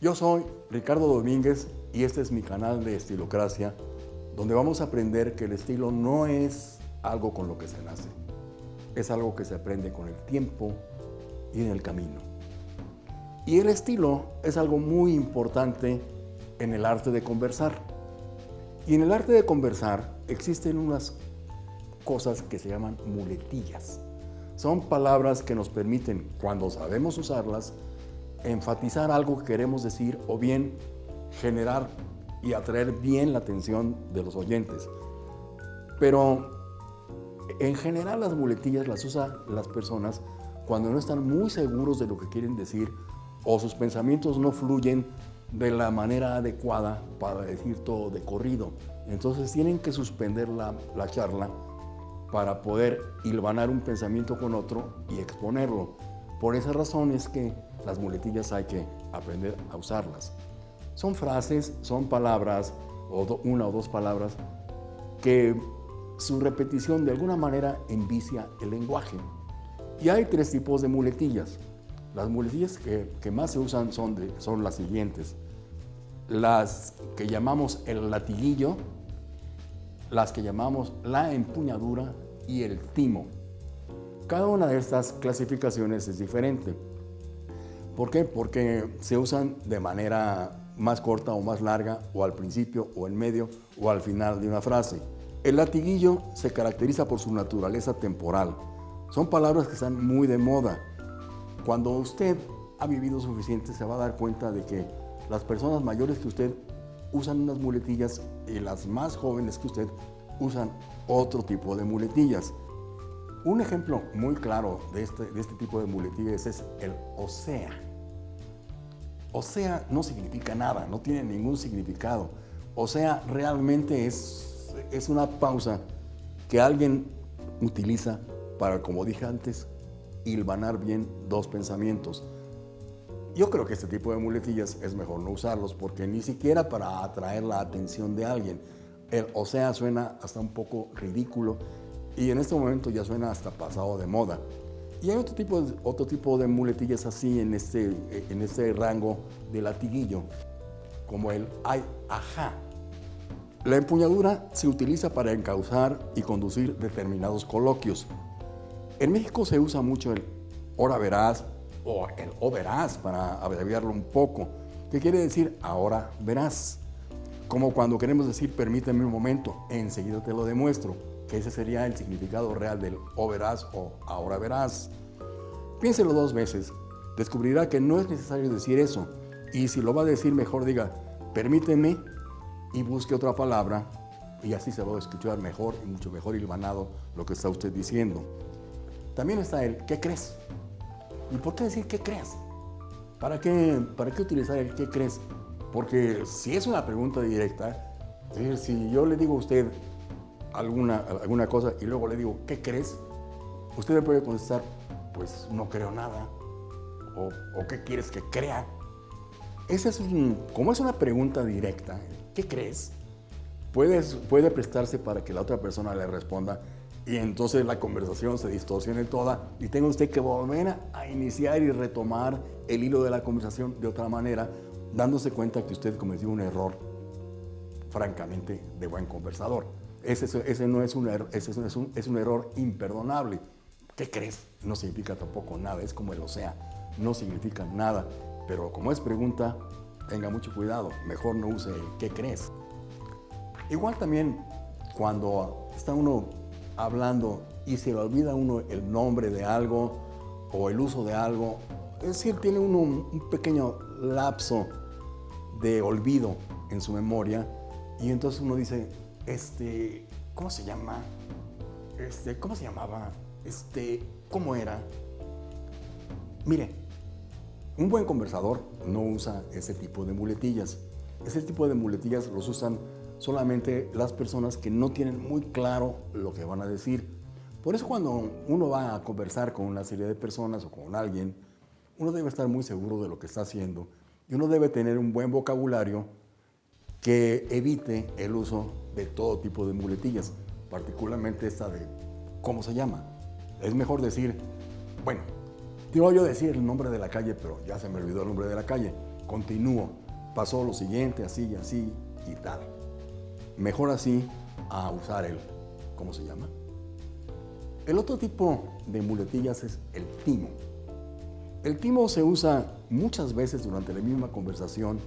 Yo soy Ricardo Domínguez y este es mi canal de Estilocracia, donde vamos a aprender que el estilo no es algo con lo que se nace, es algo que se aprende con el tiempo y en el camino. Y el estilo es algo muy importante en el arte de conversar. Y en el arte de conversar existen unas cosas que se llaman muletillas. Son palabras que nos permiten, cuando sabemos usarlas, enfatizar algo que queremos decir o bien generar y atraer bien la atención de los oyentes. Pero en general las muletillas las usan las personas cuando no están muy seguros de lo que quieren decir o sus pensamientos no fluyen de la manera adecuada para decir todo de corrido. Entonces tienen que suspender la, la charla para poder hilvanar un pensamiento con otro y exponerlo. Por esa razón es que las muletillas hay que aprender a usarlas. Son frases, son palabras, o una o dos palabras, que su repetición de alguna manera envicia el lenguaje. Y hay tres tipos de muletillas. Las muletillas que, más se usan son, son las siguientes. Las que llamamos el latiguillo, las que llamamos la empuñadura y el timo. Cada una de estas clasificaciones es diferente. ¿Por qué? Porque se usan de manera más corta o más larga, o al principio, o en medio, o al final de una frase. El latiguillo se caracteriza por su naturaleza temporal. Son palabras que están muy de moda. Cuando usted ha vivido suficiente, se va a dar cuenta de que las personas mayores que usted usan unas muletillas y las más jóvenes que usted usan otro tipo de muletillas. Un ejemplo muy claro de este, de este tipo de muletillas es el o sea. O sea no significa nada, no tiene ningún significado. O sea, realmente es, es una pausa que alguien utiliza para, como dije antes, hilvanar bien dos pensamientos. Yo creo que este tipo de muletillas es mejor no usarlos porque ni siquiera para atraer la atención de alguien. El o sea suena hasta un poco ridículo y en este momento ya suena hasta pasado de moda. Y hay otro tipo, otro tipo de muletillas así en este, en este rango de latiguillo, como el ay, ajá. La empuñadura se utiliza para encauzar y conducir determinados coloquios. En México se usa mucho el ahora verás o el o verás para abreviarlo un poco, que quiere decir ahora verás. Como cuando queremos decir permíteme un momento, enseguida te lo demuestro que ese sería el significado real del o verás o ahora verás. Piénselo dos veces, descubrirá que no es necesario decir eso, y si lo va a decir mejor diga, permíteme y busque otra palabra, y así se va a escuchar mejor y mucho mejor hilvanado lo que está usted diciendo. También está el ¿qué crees? ¿Y por qué decir qué crees? ¿Para qué, para qué utilizar el qué crees? Porque si es una pregunta directa, decir, si yo le digo a usted, alguna, alguna cosa y luego le digo, ¿qué crees? Usted me puede contestar, pues no creo nada. O, o ¿qué quieres que crea? Esa es un, como es una pregunta directa, ¿qué crees? Puede, puede prestarse para que la otra persona le responda y entonces la conversación se distorsione toda y tenga usted que volver a iniciar y retomar el hilo de la conversación de otra manera, dándose cuenta que usted cometió un error francamente de buen conversador. Ese, no es un, error, ese es un, es un error imperdonable. ¿Qué crees? No significa tampoco nada, es como el o sea, no significa nada. Pero como es pregunta, tenga mucho cuidado, mejor no use el ¿qué crees? Igual también cuando está uno hablando y se le olvida uno el nombre de algo o el uso de algo, es decir, tiene uno un pequeño lapso de olvido en su memoria y entonces uno dice, este, ¿cómo se llama? Este, ¿cómo se llamaba? Este, ¿cómo era? Mire, un buen conversador no usa ese tipo de muletillas. Ese tipo de muletillas los usan solamente las personas que no tienen muy claro lo que van a decir. Por eso cuando uno va a conversar con una serie de personas o con alguien, uno debe estar muy seguro de lo que está haciendo y uno debe tener un buen vocabulario que evite el uso de todo tipo de muletillas, particularmente esta de cómo se llama. Es mejor decir, bueno, te voy a decir el nombre de la calle, pero ya se me olvidó el nombre de la calle. continúo. Pasó lo siguiente, así, así y tal. Mejor así a usar el, ¿cómo se llama? El otro tipo de muletillas es el timo. El timo se usa muchas veces durante la misma conversación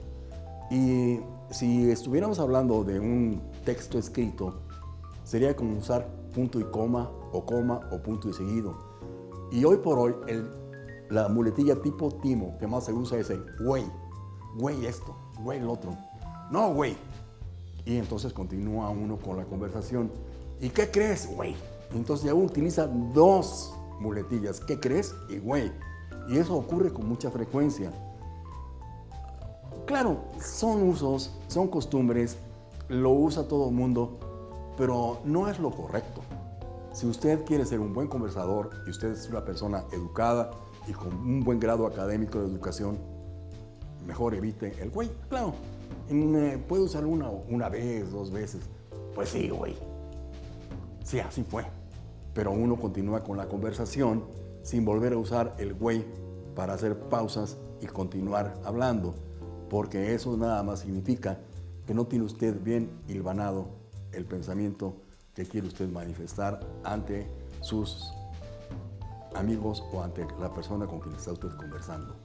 y si estuviéramos hablando de un texto escrito, sería como usar punto y coma, o coma, o punto y seguido. Y hoy por hoy, la muletilla tipo timo que más se usa es el güey. Güey esto, güey el otro. No, güey. Y entonces continúa uno con la conversación. ¿Y qué crees, güey? Entonces ya utiliza dos muletillas. ¿Qué crees? Y güey. Y eso ocurre con mucha frecuencia. Claro, son usos, son costumbres, lo usa todo el mundo, pero no es lo correcto. Si usted quiere ser un buen conversador y usted es una persona educada y con un buen grado académico de educación, mejor evite el güey. Claro, eh, puede usar una, una vez, dos veces. Pues sí, güey. Sí, así fue. Pero uno continúa con la conversación sin volver a usar el güey para hacer pausas y continuar hablando porque eso nada más significa que no tiene usted bien hilvanado el pensamiento que quiere usted manifestar ante sus amigos o ante la persona con quien está usted conversando.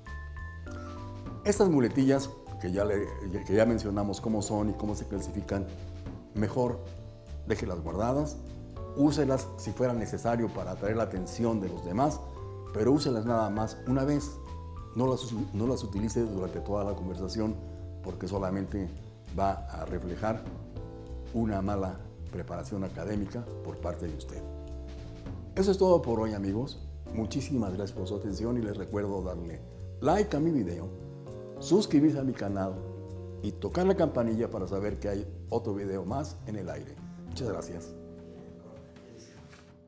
Estas muletillas que ya, que ya mencionamos cómo son y cómo se clasifican, mejor déjelas guardadas, úselas si fuera necesario para atraer la atención de los demás, pero úselas nada más una vez no las, no las utilice durante toda la conversación porque solamente va a reflejar una mala preparación académica por parte de usted. Eso es todo por hoy amigos. Muchísimas gracias por su atención y les recuerdo darle like a mi video, suscribirse a mi canal y tocar la campanilla para saber que hay otro video más en el aire. Muchas gracias.